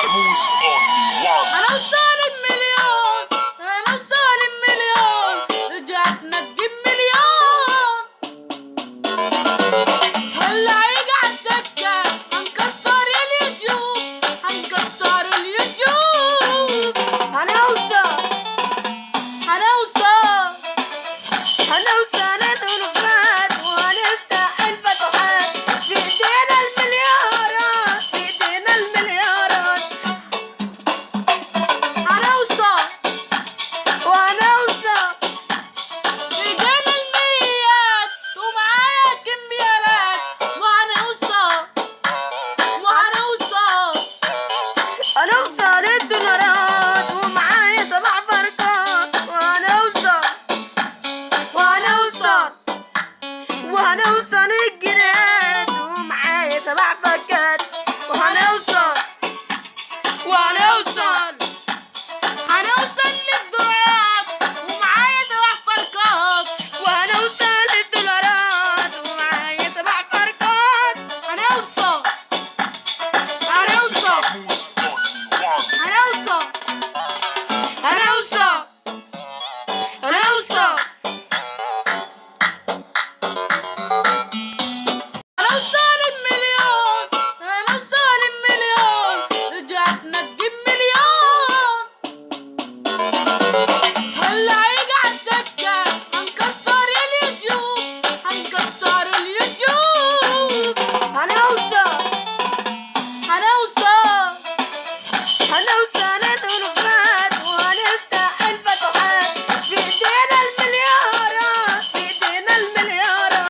Carmus on. وهنوصل وهنوصل الجنيهات ومعايا سبع فكات Awesome!